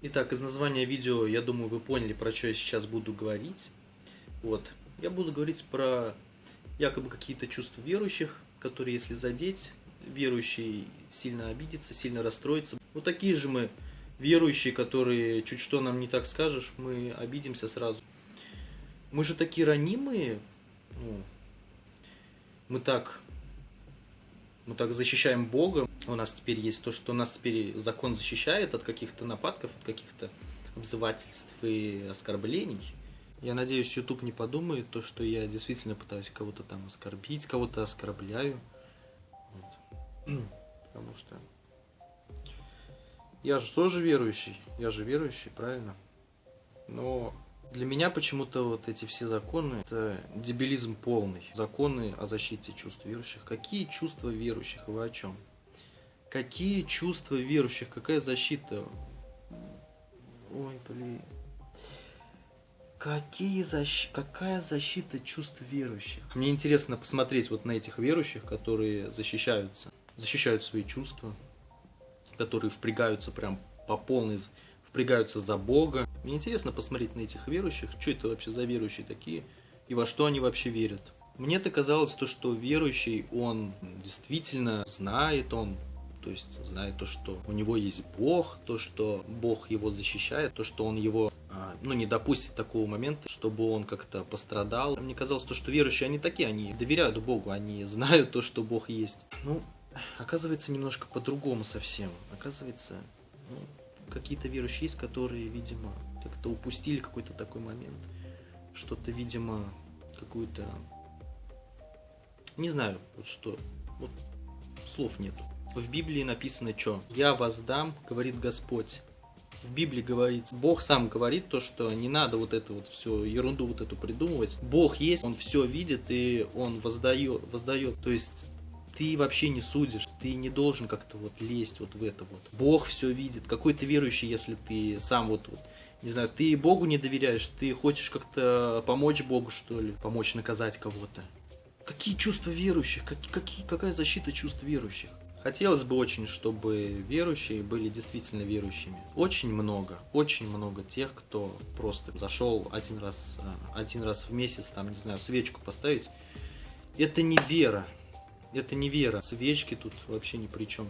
Итак, из названия видео, я думаю, вы поняли, про что я сейчас буду говорить. Вот. Я буду говорить про якобы какие-то чувства верующих, которые, если задеть, верующий сильно обидится, сильно расстроится. Вот такие же мы верующие, которые чуть что нам не так скажешь, мы обидимся сразу. Мы же такие ранимые, ну, мы так мы так защищаем Бога. У нас теперь есть то, что нас теперь закон защищает от каких-то нападков, от каких-то обзывательств и оскорблений. Я надеюсь, YouTube не подумает то, что я действительно пытаюсь кого-то там оскорбить, кого-то оскорбляю. Вот. Потому что я же тоже верующий, я же верующий, правильно? Но для меня почему-то вот эти все законы, это дебилизм полный. Законы о защите чувств верующих. Какие чувства верующих? Вы о чем? Какие чувства верующих? Какая защита? Ой, блин. Какие защ... Какая защита чувств верующих? Мне интересно посмотреть вот на этих верующих, которые защищаются, защищают свои чувства, которые впрягаются прям по полной впрягаются за Бога. Мне интересно посмотреть на этих верующих, что это вообще за верующие такие, и во что они вообще верят. Мне-то казалось то, что верующий, он действительно знает, он то есть знает то, что у него есть Бог, то, что Бог его защищает, то, что он его а, ну, не допустит такого момента, чтобы он как-то пострадал. Мне казалось, то, что верующие, они такие, они доверяют Богу, они знают то, что Бог есть. Ну, оказывается, немножко по-другому совсем. Оказывается, ну, какие-то верующие есть, которые, видимо, как-то упустили какой-то такой момент. Что-то, видимо, какую-то... Не знаю, вот что. Вот слов нету. В Библии написано что? «Я вас дам, говорит Господь». В Библии говорит, Бог сам говорит то, что не надо вот это вот все ерунду вот эту придумывать. Бог есть, Он все видит и Он воздает, воздает. То есть ты вообще не судишь, ты не должен как-то вот лезть вот в это вот. Бог все видит. Какой ты верующий, если ты сам вот, вот не знаю, ты Богу не доверяешь, ты хочешь как-то помочь Богу, что ли, помочь наказать кого-то. Какие чувства верующих? Как, какие, какая защита чувств верующих? Хотелось бы очень, чтобы верующие были действительно верующими. Очень много, очень много тех, кто просто зашел один раз, а, один раз в месяц, там, не знаю, свечку поставить. Это не вера, это не вера. Свечки тут вообще ни при чем.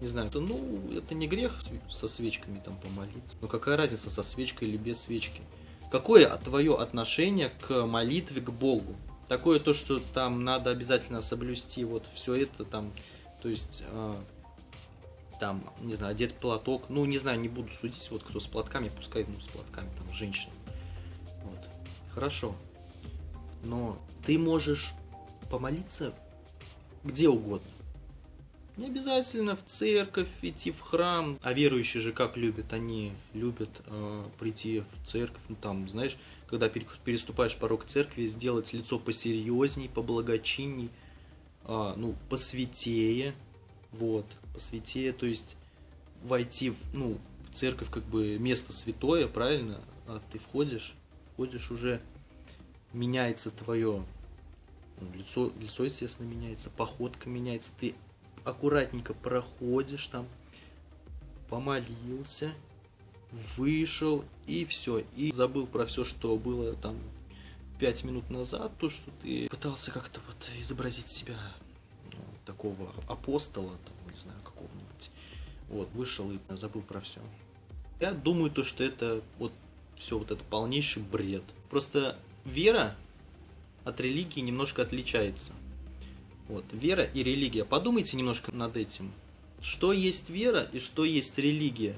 Не знаю, это, ну, это не грех со свечками там помолиться. Но какая разница, со свечкой или без свечки? Какое твое отношение к молитве к Богу? Такое то, что там надо обязательно соблюсти вот все это там, то есть э, там, не знаю, одет платок, ну, не знаю, не буду судить, вот кто с платками, пускай, ну, с платками, там, женщина. Вот. Хорошо. Но ты можешь помолиться где угодно. Не обязательно в церковь идти, в храм. А верующие же как любят? Они любят э, прийти в церковь, ну там, знаешь, когда переступаешь порог церкви, сделать лицо посерьезней, поблагочинней, э, ну, посвятее, вот, посвятее, то есть войти, в, ну, в церковь как бы место святое, правильно? А ты входишь, входишь уже, меняется твое лицо, лицо, естественно, меняется, походка меняется, ты аккуратненько проходишь там, помолился, вышел и все. И забыл про все, что было там пять минут назад, то, что ты пытался как-то вот изобразить себя ну, такого апостола, там, не знаю, какого-нибудь. Вот, вышел и забыл про все. Я думаю, то, что это вот все вот это полнейший бред. Просто вера от религии немножко отличается. Вот, вера и религия. Подумайте немножко над этим. Что есть вера и что есть религия?